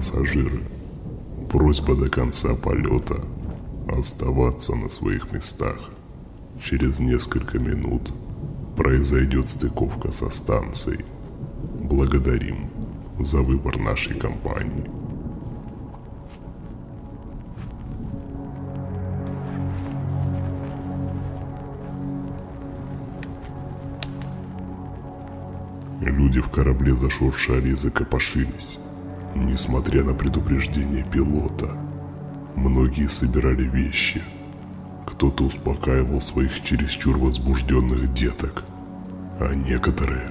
Пассажиры, просьба до конца полета оставаться на своих местах. Через несколько минут произойдет стыковка со станцией. Благодарим за выбор нашей компании. Люди в корабле зашуршали и закопошились, несмотря на предупреждение пилота. Многие собирали вещи. Кто-то успокаивал своих чересчур возбужденных деток, а некоторые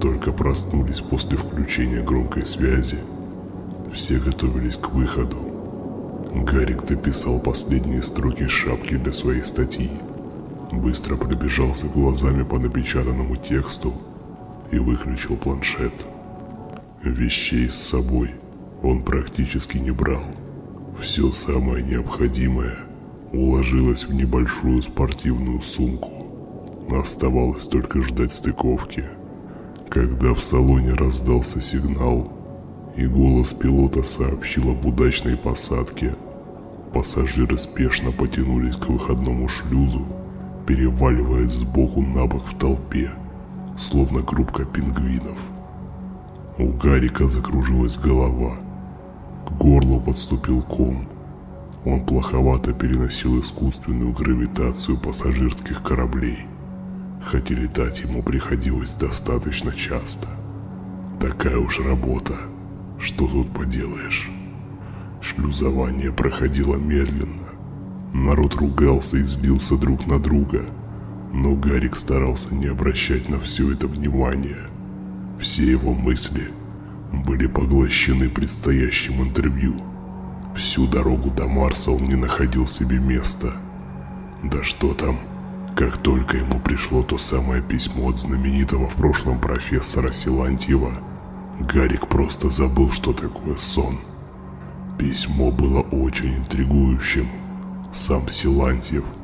только проснулись после включения громкой связи. Все готовились к выходу. Гарик дописал последние строки шапки для своей статьи. Быстро пробежался глазами по напечатанному тексту и выключил планшет. Вещей с собой он практически не брал. Все самое необходимое уложилось в небольшую спортивную сумку. Оставалось только ждать стыковки. Когда в салоне раздался сигнал, и голос пилота сообщил об удачной посадке, пассажиры спешно потянулись к выходному шлюзу, переваливаясь сбоку на бок в толпе – словно группка пингвинов. У Гарика закружилась голова. К горлу подступил ком. Он плоховато переносил искусственную гравитацию пассажирских кораблей, хотя летать ему приходилось достаточно часто. Такая уж работа, что тут поделаешь. Шлюзование проходило медленно. Народ ругался и злился друг на друга – но Гарик старался не обращать на все это внимания. Все его мысли были поглощены предстоящим интервью. Всю дорогу до Марса он не находил себе места. Да что там, как только ему пришло то самое письмо от знаменитого в прошлом профессора Силантьева, Гарик просто забыл, что такое сон. Письмо было очень интригующим. Сам Силантьев –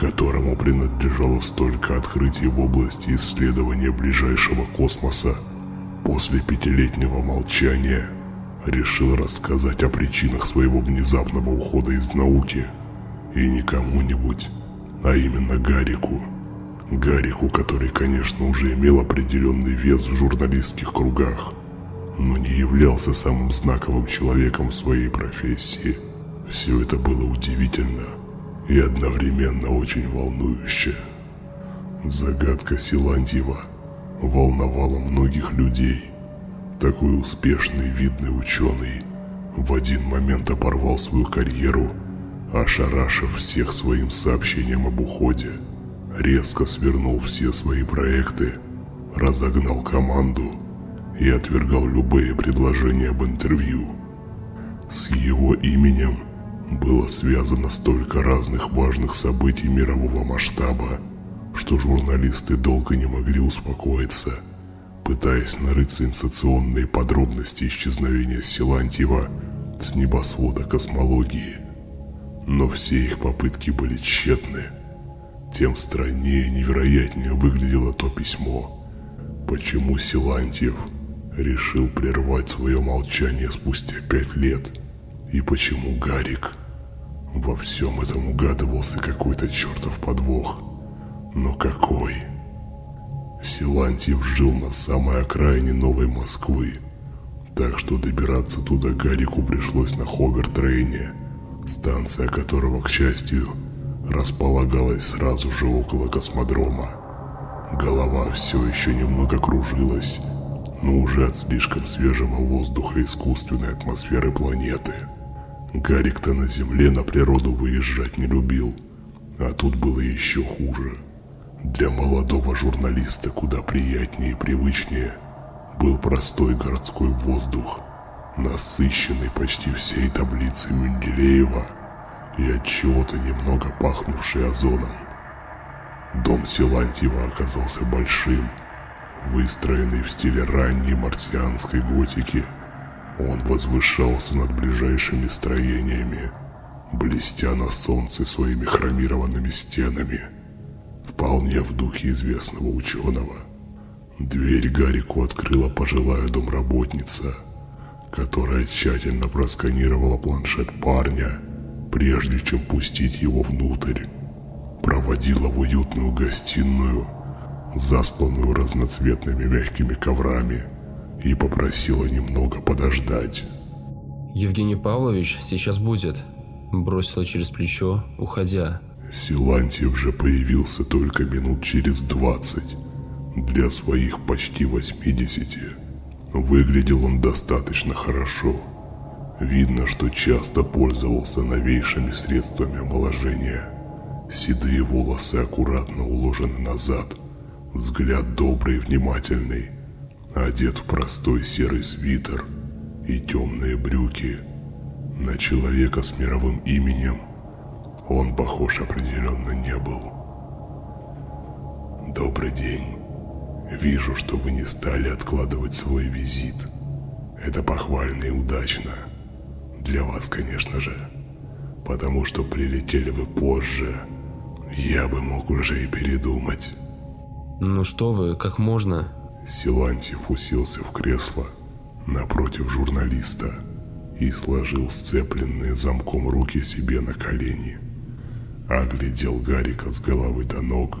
которому принадлежало столько открытий в области исследования ближайшего космоса, после пятилетнего молчания решил рассказать о причинах своего внезапного ухода из науки. И не кому-нибудь, а именно Гарику. Гарику, который, конечно, уже имел определенный вес в журналистских кругах, но не являлся самым знаковым человеком в своей профессии. Все это было удивительно – и одновременно очень волнующе. Загадка Силантьева волновала многих людей. Такой успешный, видный ученый в один момент оборвал свою карьеру, ошарашив всех своим сообщением об уходе, резко свернул все свои проекты, разогнал команду и отвергал любые предложения об интервью. С его именем – было связано столько разных важных событий мирового масштаба, что журналисты долго не могли успокоиться, пытаясь нарыть сенсационные подробности исчезновения Силантьева с небосвода космологии. Но все их попытки были тщетны. Тем страннее и невероятнее выглядело то письмо. Почему Силантьев решил прервать свое молчание спустя пять лет? И почему Гарик во всем этом угадывался какой-то чертов подвох. Но какой? Силантьев жил на самой окраине Новой Москвы, так что добираться туда Гарику пришлось на Ховертрейне, станция которого, к счастью, располагалась сразу же около космодрома. Голова все еще немного кружилась, но уже от слишком свежего воздуха и искусственной атмосферы планеты – Гарик-то на земле на природу выезжать не любил, а тут было еще хуже. Для молодого журналиста куда приятнее и привычнее был простой городской воздух, насыщенный почти всей таблицей Менделеева и от чего-то немного пахнувший озоном. Дом Силантьева оказался большим, выстроенный в стиле ранней марсианской готики – он возвышался над ближайшими строениями, блестя на солнце своими хромированными стенами, вполне в духе известного ученого. Дверь Гарику открыла пожилая домработница, которая тщательно просканировала планшет парня, прежде чем пустить его внутрь. Проводила в уютную гостиную, застланную разноцветными мягкими коврами, и попросила немного подождать. «Евгений Павлович сейчас будет», – бросила через плечо, уходя. Силантьев же появился только минут через двадцать. Для своих почти восьмидесяти выглядел он достаточно хорошо. Видно, что часто пользовался новейшими средствами омоложения. Седые волосы аккуратно уложены назад, взгляд добрый и внимательный, одет в простой серый свитер и темные брюки. На человека с мировым именем он похож определенно не был. Добрый день. Вижу, что вы не стали откладывать свой визит. Это похвально и удачно. Для вас, конечно же. Потому что прилетели вы позже. Я бы мог уже и передумать. Ну что вы, как можно? Силантьев уселся в кресло напротив журналиста и сложил сцепленные замком руки себе на колени оглядел Гарика с головы до ног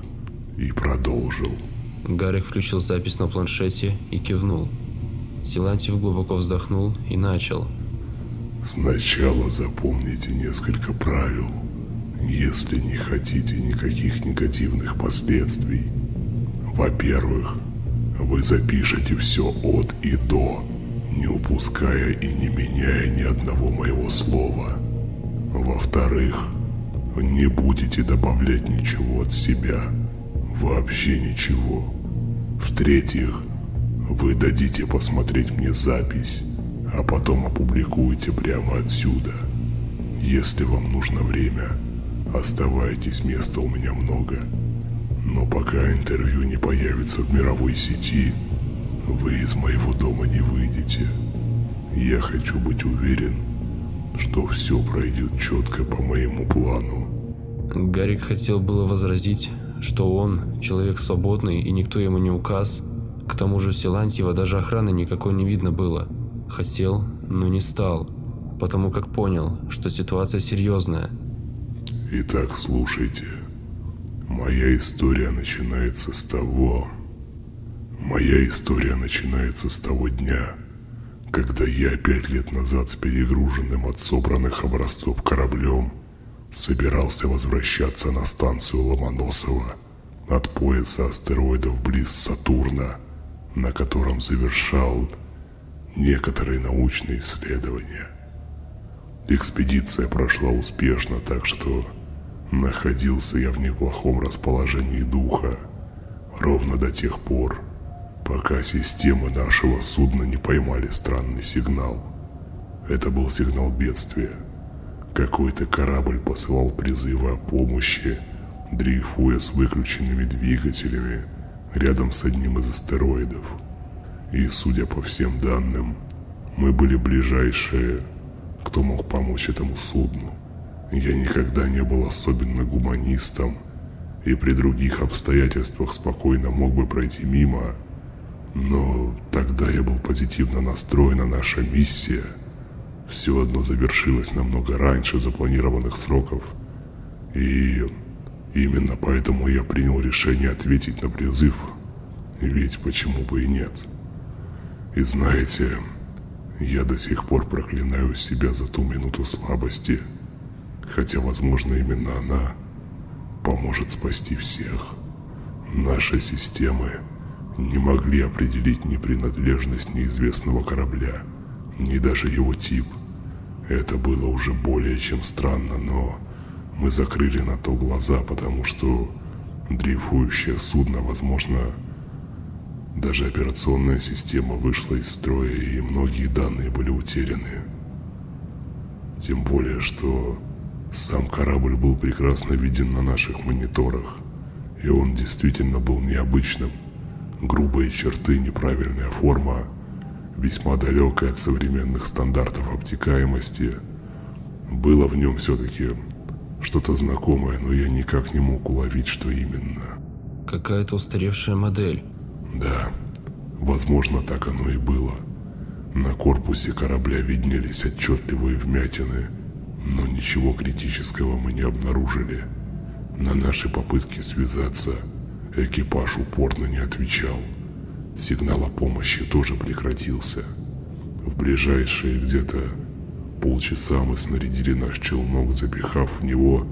и продолжил. Гарик включил запись на планшете и кивнул. Силантьев глубоко вздохнул и начал. Сначала запомните несколько правил, если не хотите никаких негативных последствий. Во-первых, вы запишете все от и до, не упуская и не меняя ни одного моего слова. Во-вторых, не будете добавлять ничего от себя. Вообще ничего. В-третьих, вы дадите посмотреть мне запись, а потом опубликуете прямо отсюда. Если вам нужно время, оставайтесь, места у меня много. Но пока интервью не появится в мировой сети, вы из моего дома не выйдете. Я хочу быть уверен, что все пройдет четко по моему плану. Гарик хотел было возразить, что он человек свободный и никто ему не указ. К тому же Силантьева даже охраны никакой не видно было. Хотел, но не стал, потому как понял, что ситуация серьезная. Итак, слушайте. Моя история начинается с того... Моя история начинается с того дня, когда я пять лет назад с перегруженным от собранных образцов кораблем собирался возвращаться на станцию Ломоносова от пояса астероидов близ Сатурна, на котором завершал некоторые научные исследования. Экспедиция прошла успешно, так что находился я в неплохом расположении духа, ровно до тех пор, пока системы нашего судна не поймали странный сигнал. Это был сигнал бедствия. Какой-то корабль посылал призывы о помощи, дрейфуя с выключенными двигателями рядом с одним из астероидов. И, судя по всем данным, мы были ближайшие, кто мог помочь этому судну. Я никогда не был особенно гуманистом, и при других обстоятельствах спокойно мог бы пройти мимо, но тогда я был позитивно настроен, а наша миссия все одно завершилась намного раньше запланированных сроков. И именно поэтому я принял решение ответить на призыв. Ведь почему бы и нет? И знаете, я до сих пор проклинаю себя за ту минуту слабости, хотя, возможно, именно она поможет спасти всех. Наши системы не могли определить ни принадлежность неизвестного корабля, ни даже его тип. Это было уже более чем странно, но мы закрыли на то глаза, потому что дрейфующее судно, возможно, даже операционная система вышла из строя и многие данные были утеряны. Тем более, что сам корабль был прекрасно виден на наших мониторах, и он действительно был необычным – грубые черты, неправильная форма, весьма далекая от современных стандартов обтекаемости. Было в нем все-таки что-то знакомое, но я никак не мог уловить, что именно. Какая-то устаревшая модель. Да, возможно, так оно и было. На корпусе корабля виднелись отчетливые вмятины, но ничего критического мы не обнаружили. На наши попытки связаться экипаж упорно не отвечал. Сигнал о помощи тоже прекратился. В ближайшие где-то полчаса мы снарядили наш челнок, запихав в него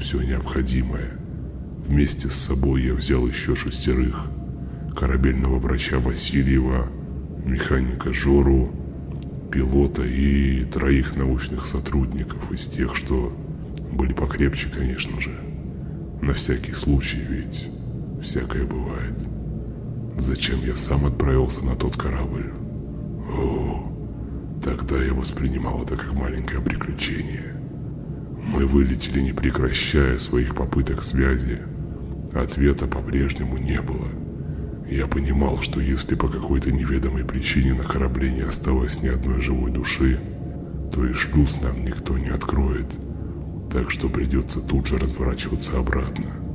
все необходимое. Вместе с собой я взял еще шестерых. Корабельного врача Васильева, механика Жору, пилота и троих научных сотрудников из тех, что были покрепче, конечно же. На всякий случай, ведь всякое бывает. Зачем я сам отправился на тот корабль? О, тогда я воспринимал это как маленькое приключение. Мы вылетели, не прекращая своих попыток связи. Ответа по-прежнему не было. Я понимал, что если по какой-то неведомой причине на корабле не осталось ни одной живой души, то и шлюз нам никто не откроет. Так что придется тут же разворачиваться обратно.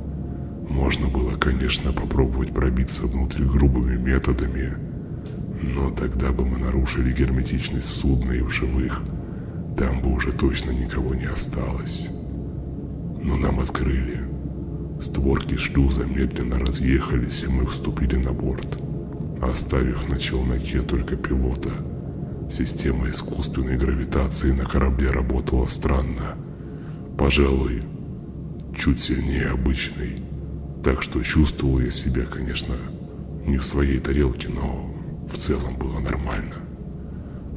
Можно было, конечно, попробовать пробиться внутрь грубыми методами, но тогда бы мы нарушили герметичность судна и в живых. Там бы уже точно никого не осталось. Но нам открыли. Створки шлюза медленно разъехались, и мы вступили на борт, оставив на челноке только пилота. Система искусственной гравитации на корабле работала странно. Пожалуй, чуть сильнее обычной. Так что чувствовал я себя, конечно, не в своей тарелке, но в целом было нормально.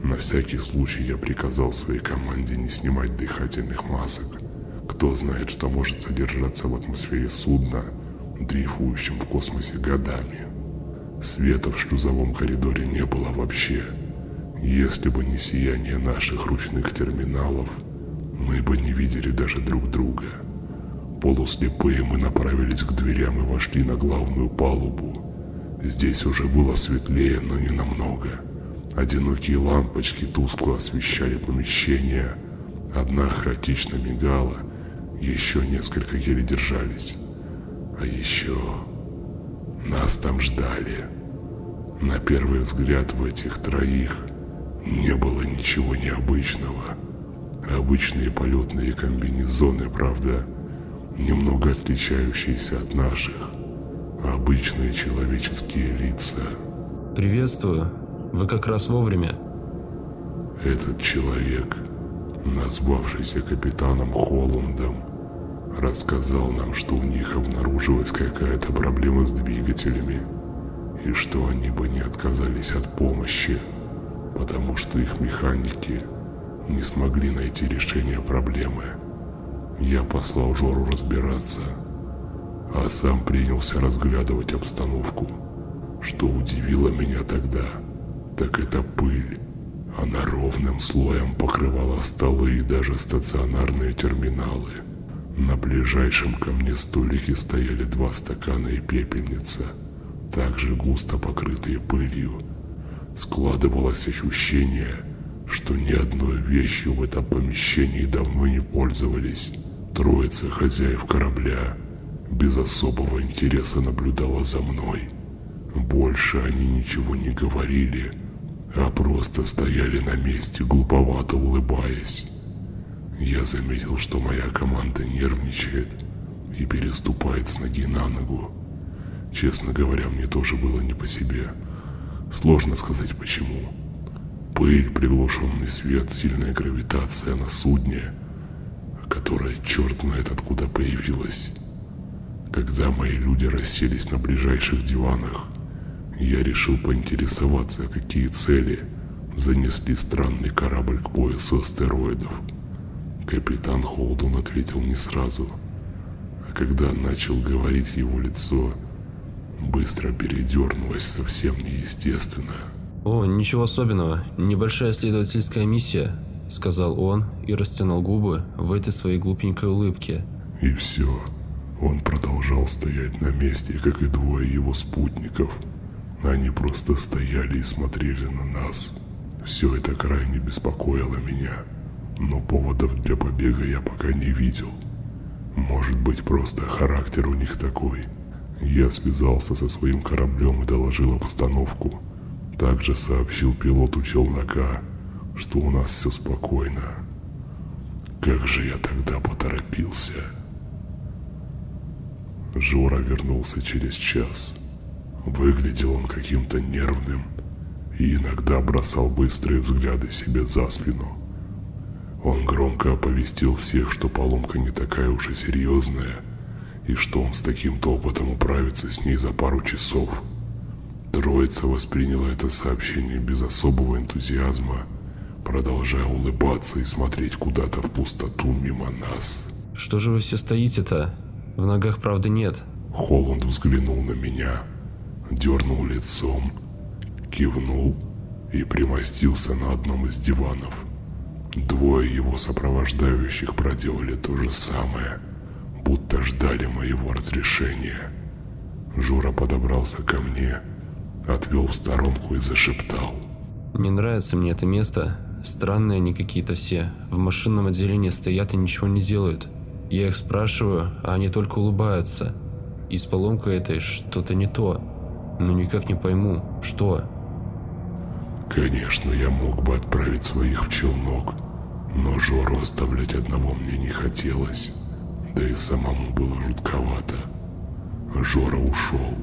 На всякий случай я приказал своей команде не снимать дыхательных масок. Кто знает, что может содержаться в атмосфере судна, дрейфующем в космосе годами. Света в шлюзовом коридоре не было вообще. Если бы не сияние наших ручных терминалов, мы бы не видели даже друг друга. Полуслепые мы направились к дверям и вошли на главную палубу. Здесь уже было светлее, но не намного. Одинокие лампочки тускло освещали помещение. Одна хаотично мигала, еще несколько еле держались. А еще нас там ждали. На первый взгляд в этих троих не было ничего необычного. Обычные полетные комбинезоны, правда, немного отличающиеся от наших. Обычные человеческие лица. Приветствую. Вы как раз вовремя. Этот человек назвавшийся капитаном Холландом, рассказал нам, что у них обнаружилась какая-то проблема с двигателями, и что они бы не отказались от помощи, потому что их механики не смогли найти решение проблемы. Я послал Жору разбираться, а сам принялся разглядывать обстановку. Что удивило меня тогда, так это пыль она ровным слоем покрывала столы и даже стационарные терминалы. На ближайшем ко мне столике стояли два стакана и пепельница, также густо покрытые пылью. Складывалось ощущение, что ни одной вещью в этом помещении давно не пользовались. Троица хозяев корабля без особого интереса наблюдала за мной. Больше они ничего не говорили, а просто стояли на месте, глуповато улыбаясь. Я заметил, что моя команда нервничает и переступает с ноги на ногу. Честно говоря, мне тоже было не по себе. Сложно сказать почему. Пыль, приглушенный свет, сильная гравитация на судне, которая черт знает откуда появилась. Когда мои люди расселись на ближайших диванах, я решил поинтересоваться, какие цели занесли странный корабль к поясу астероидов. Капитан Холдун ответил не сразу, а когда начал говорить его лицо, быстро передернулось совсем неестественно. «О, ничего особенного, небольшая исследовательская миссия», — сказал он и растянул губы в этой своей глупенькой улыбке. И все. Он продолжал стоять на месте, как и двое его спутников — они просто стояли и смотрели на нас. Все это крайне беспокоило меня, но поводов для побега я пока не видел. Может быть, просто характер у них такой. Я связался со своим кораблем и доложил обстановку. Также сообщил пилоту челнока, что у нас все спокойно. Как же я тогда поторопился. Жора вернулся через час. Выглядел он каким-то нервным и иногда бросал быстрые взгляды себе за спину. Он громко оповестил всех, что поломка не такая уж и серьезная, и что он с таким-то опытом управится с ней за пару часов. Троица восприняла это сообщение без особого энтузиазма, продолжая улыбаться и смотреть куда-то в пустоту мимо нас. «Что же вы все стоите-то? В ногах правды нет». Холланд взглянул на меня, дернул лицом, кивнул и примостился на одном из диванов. Двое его сопровождающих проделали то же самое, будто ждали моего разрешения. Жура подобрался ко мне, отвел в сторонку и зашептал. «Не нравится мне это место. Странные они какие-то все. В машинном отделении стоят и ничего не делают. Я их спрашиваю, а они только улыбаются. И с поломкой этой что-то не то. Но никак не пойму, что. Конечно, я мог бы отправить своих в челнок, но Жору оставлять одного мне не хотелось, да и самому было жутковато. Жора ушел,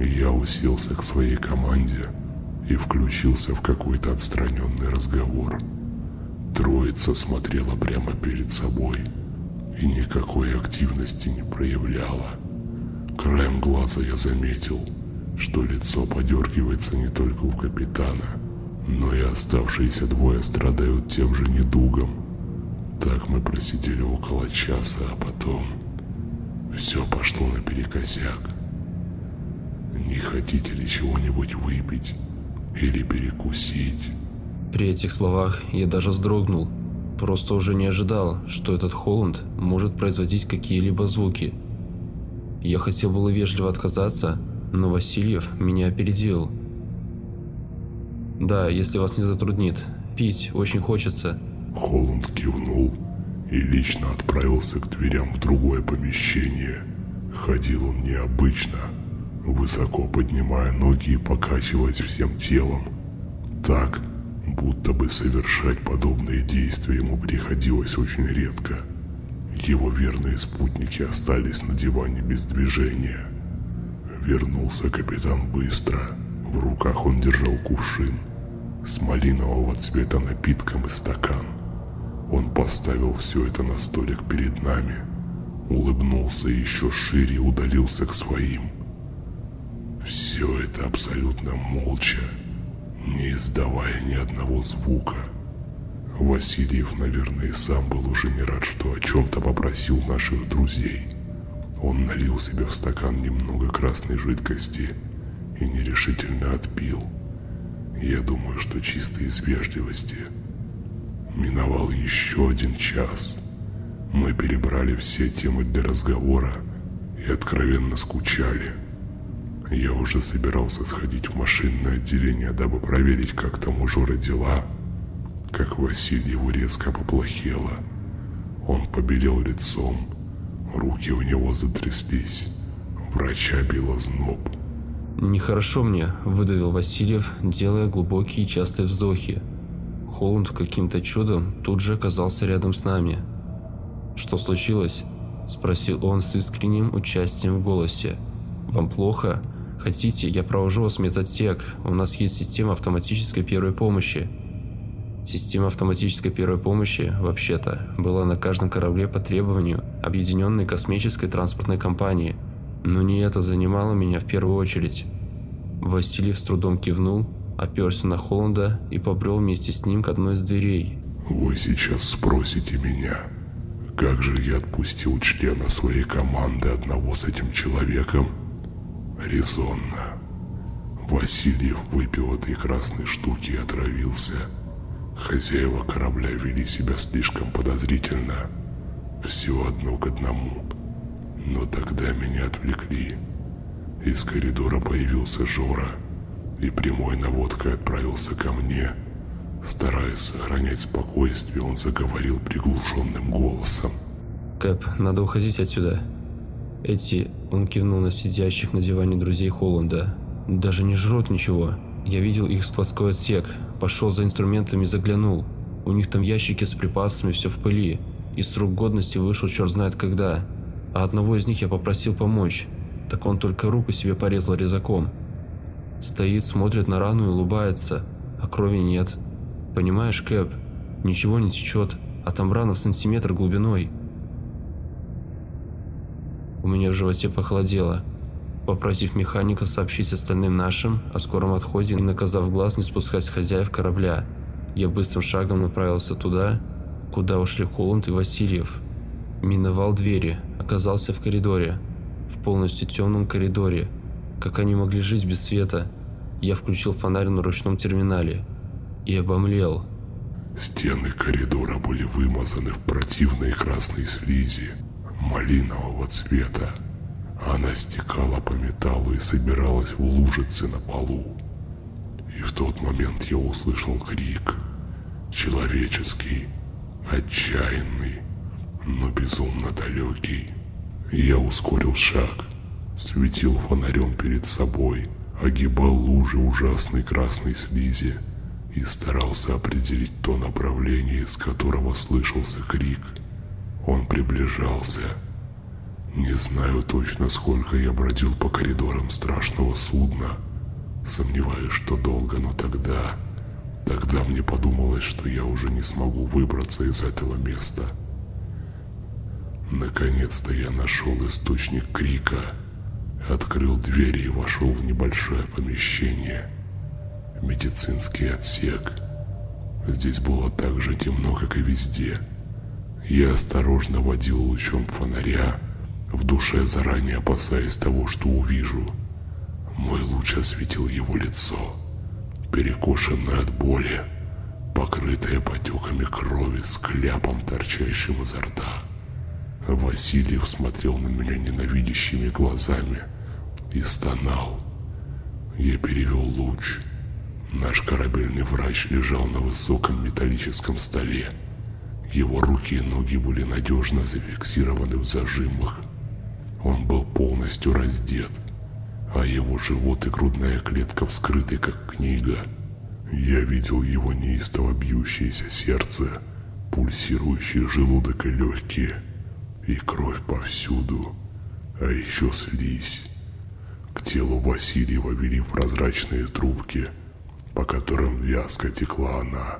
и я уселся к своей команде и включился в какой-то отстраненный разговор. Троица смотрела прямо перед собой и никакой активности не проявляла. Краем глаза я заметил, что лицо подергивается не только у капитана, но и оставшиеся двое страдают тем же недугом. Так мы просидели около часа, а потом все пошло наперекосяк. Не хотите ли чего-нибудь выпить или перекусить? При этих словах я даже вздрогнул. Просто уже не ожидал, что этот Холланд может производить какие-либо звуки. Я хотел было вежливо отказаться, но Васильев меня опередил. «Да, если вас не затруднит. Пить очень хочется». Холланд кивнул и лично отправился к дверям в другое помещение. Ходил он необычно, высоко поднимая ноги и покачиваясь всем телом. Так, будто бы совершать подобные действия ему приходилось очень редко. Его верные спутники остались на диване без движения. Вернулся капитан быстро. В руках он держал кувшин с малинового цвета напитком и стакан. Он поставил все это на столик перед нами, улыбнулся еще шире и удалился к своим. Все это абсолютно молча, не издавая ни одного звука. Васильев, наверное, сам был уже не рад, что о чем-то попросил наших друзей. Он налил себе в стакан немного красной жидкости и нерешительно отпил. Я думаю, что чисто из вежливости. Миновал еще один час. Мы перебрали все темы для разговора и откровенно скучали. Я уже собирался сходить в машинное отделение, дабы проверить, как там у Жора дела, как Васильеву резко поплохело. Он побелел лицом, руки у него затряслись, врача било зноб. «Нехорошо мне», – выдавил Васильев, делая глубокие частые вздохи. Холланд каким-то чудом тут же оказался рядом с нами. «Что случилось?» – спросил он с искренним участием в голосе. «Вам плохо? Хотите, я провожу вас в медотсек. У нас есть система автоматической первой помощи». Система автоматической первой помощи, вообще-то, была на каждом корабле по требованию Объединенной космической транспортной компании – но не это занимало меня в первую очередь. Василий с трудом кивнул, оперся на Холланда и побрел вместе с ним к одной из дверей. «Вы сейчас спросите меня, как же я отпустил члена своей команды одного с этим человеком?» «Резонно. Васильев выпил этой красной штуки и отравился. Хозяева корабля вели себя слишком подозрительно. Все одно к одному. Но тогда меня отвлекли. Из коридора появился Жора и прямой наводкой отправился ко мне. Стараясь сохранять спокойствие, он заговорил приглушенным голосом. «Кэп, надо уходить отсюда. Эти...» Он кивнул на сидящих на диване друзей Холланда. «Даже не жрут ничего. Я видел их складской отсек, пошел за инструментами и заглянул. У них там ящики с припасами, все в пыли. И срок годности вышел черт знает когда. А одного из них я попросил помочь. Так он только руку себе порезал резаком. Стоит, смотрит на рану и улыбается, а крови нет. Понимаешь, Кэп, ничего не течет, а там рана в сантиметр глубиной. У меня в животе похолодело. Попросив механика сообщить остальным нашим о скором отходе и наказав глаз не спускать с хозяев корабля, я быстрым шагом направился туда, куда ушли Холланд и Васильев. Миновал двери, оказался в коридоре. В полностью темном коридоре. Как они могли жить без света? Я включил фонарь на ручном терминале и обомлел. Стены коридора были вымазаны в противной красной слизи малинового цвета. Она стекала по металлу и собиралась в лужицы на полу. И в тот момент я услышал крик. Человеческий, отчаянный, но безумно далекий. Я ускорил шаг, светил фонарем перед собой, огибал лужи ужасной красной слизи и старался определить то направление, из которого слышался крик. Он приближался. Не знаю точно, сколько я бродил по коридорам страшного судна. Сомневаюсь, что долго, но тогда... Тогда мне подумалось, что я уже не смогу выбраться из этого места. Наконец-то я нашел источник крика, открыл двери и вошел в небольшое помещение. Медицинский отсек. Здесь было так же темно, как и везде. Я осторожно водил лучом фонаря, в душе заранее опасаясь того, что увижу. Мой луч осветил его лицо, перекошенное от боли, покрытое потеками крови с кляпом, торчащим изо рта. Васильев смотрел на меня ненавидящими глазами и стонал. Я перевел луч. Наш корабельный врач лежал на высоком металлическом столе. Его руки и ноги были надежно зафиксированы в зажимах. Он был полностью раздет, а его живот и грудная клетка вскрыты, как книга. Я видел его неистово бьющееся сердце, пульсирующий желудок и легкие – и кровь повсюду, а еще слизь. К телу Васильева вели прозрачные трубки, по которым вязко текла она,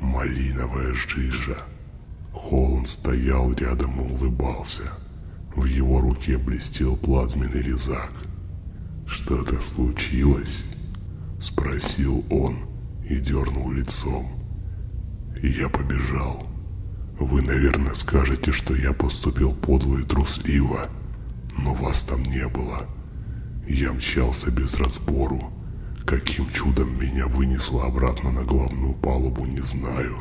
малиновая жижа. Холм стоял рядом и улыбался. В его руке блестел плазменный резак. «Что-то случилось?» – спросил он и дернул лицом. Я побежал. Вы, наверное, скажете, что я поступил подло и трусливо, но вас там не было. Я мчался без разбору. Каким чудом меня вынесло обратно на главную палубу, не знаю.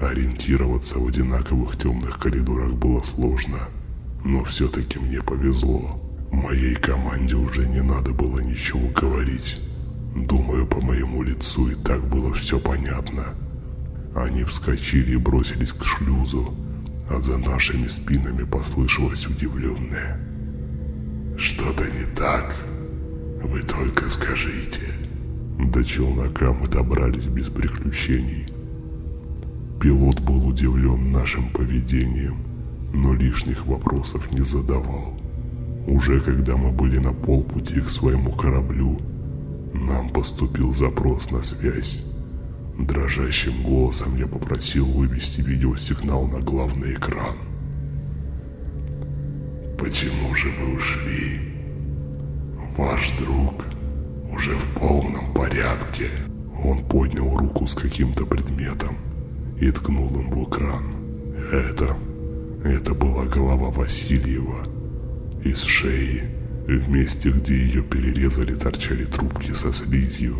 Ориентироваться в одинаковых темных коридорах было сложно, но все-таки мне повезло. Моей команде уже не надо было ничего говорить. Думаю, по моему лицу и так было все понятно. Они вскочили и бросились к шлюзу, а за нашими спинами послышалось удивленное. «Что-то не так? Вы только скажите». До челнока мы добрались без приключений. Пилот был удивлен нашим поведением, но лишних вопросов не задавал. Уже когда мы были на полпути к своему кораблю, нам поступил запрос на связь. Дрожащим голосом я попросил вывести видеосигнал на главный экран. «Почему же вы ушли? Ваш друг уже в полном порядке». Он поднял руку с каким-то предметом и ткнул им в экран. Это... это была голова Васильева. Из шеи, в месте, где ее перерезали, торчали трубки со слизью.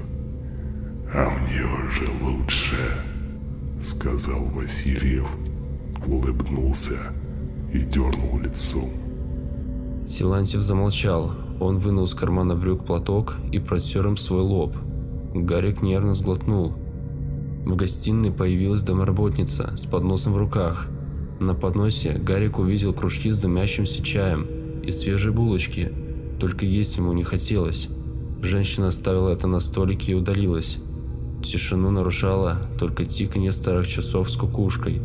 «А мне уже лучше», — сказал Васильев, улыбнулся и дернул лицом. Силантьев замолчал. Он вынул из кармана брюк платок и протер им свой лоб. Гарик нервно сглотнул. В гостиной появилась домоработница с подносом в руках. На подносе Гарик увидел кружки с дымящимся чаем и свежие булочки, только есть ему не хотелось. Женщина оставила это на столике и удалилась. Тишину нарушало только тиканье старых часов с кукушкой.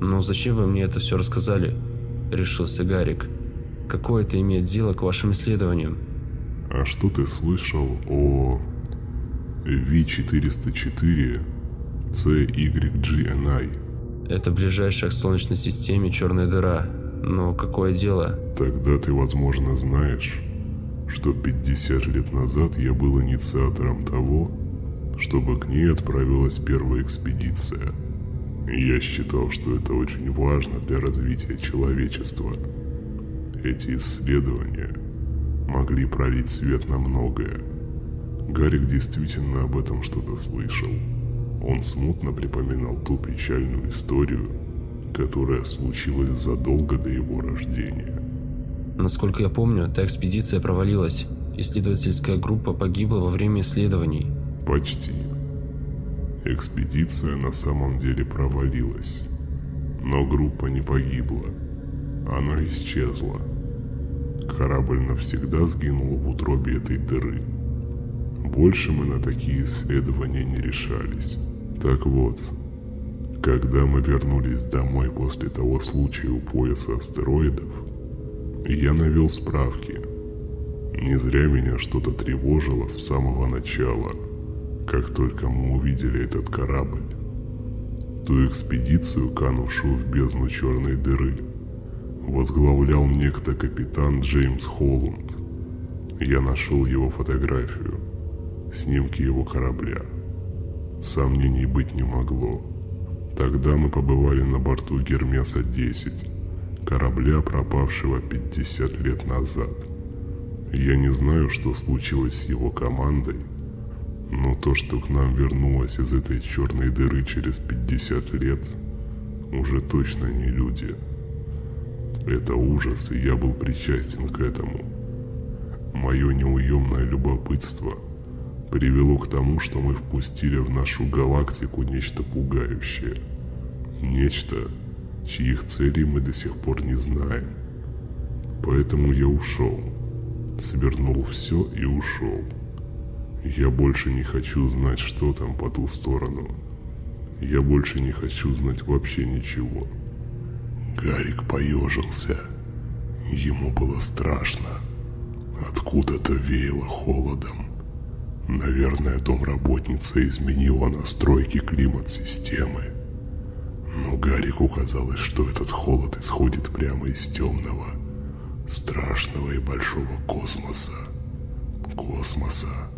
«Ну зачем вы мне это все рассказали?» – решился Гарик. «Какое это имеет дело к вашим исследованиям?» А что ты слышал о V404 CYGNI? Это ближайшая к Солнечной системе черная дыра. Но какое дело? Тогда ты, возможно, знаешь, что 50 лет назад я был инициатором того, чтобы к ней отправилась первая экспедиция. Я считал, что это очень важно для развития человечества. Эти исследования могли пролить свет на многое. Гарик действительно об этом что-то слышал. Он смутно припоминал ту печальную историю, которая случилась задолго до его рождения. Насколько я помню, та экспедиция провалилась. Исследовательская группа погибла во время исследований. Почти. Экспедиция на самом деле провалилась. Но группа не погибла. Она исчезла. Корабль навсегда сгинул в утробе этой дыры. Больше мы на такие исследования не решались. Так вот, когда мы вернулись домой после того случая у пояса астероидов, я навел справки. Не зря меня что-то тревожило с самого начала, как только мы увидели этот корабль. Ту экспедицию, канувшую в бездну черной дыры, возглавлял некто капитан Джеймс Холланд. Я нашел его фотографию, снимки его корабля. Сомнений быть не могло. Тогда мы побывали на борту Гермеса-10, корабля, пропавшего 50 лет назад. Я не знаю, что случилось с его командой, но то, что к нам вернулось из этой черной дыры через 50 лет, уже точно не люди. Это ужас, и я был причастен к этому. Мое неуемное любопытство привело к тому, что мы впустили в нашу галактику нечто пугающее. Нечто, чьих целей мы до сих пор не знаем. Поэтому я ушел. Свернул все и ушел. Я больше не хочу знать, что там по ту сторону. Я больше не хочу знать вообще ничего. Гарик поежился. Ему было страшно. Откуда-то веяло холодом. Наверное, домработница изменила настройки климат-системы. Но Гарику казалось, что этот холод исходит прямо из темного, страшного и большого космоса. Космоса,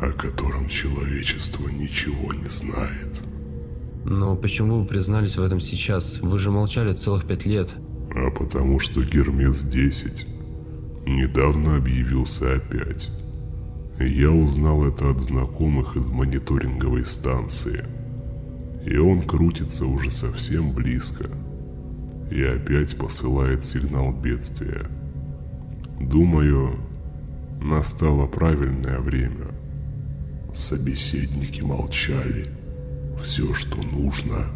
о котором человечество ничего не знает. Но почему вы признались в этом сейчас? Вы же молчали целых пять лет. А потому что Гермес-10 недавно объявился опять. Я узнал это от знакомых из мониторинговой станции – и он крутится уже совсем близко. И опять посылает сигнал бедствия. Думаю, настало правильное время. Собеседники молчали. Все, что нужно,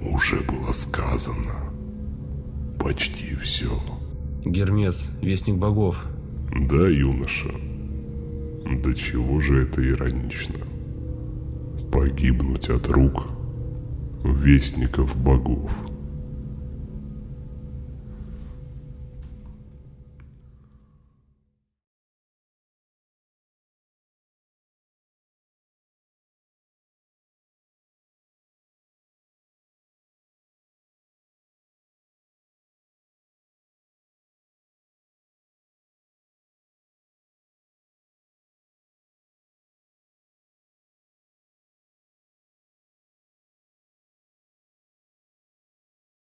уже было сказано. Почти все. Гермес, вестник богов. Да, юноша. До чего же это иронично? Погибнуть от рук вестников богов.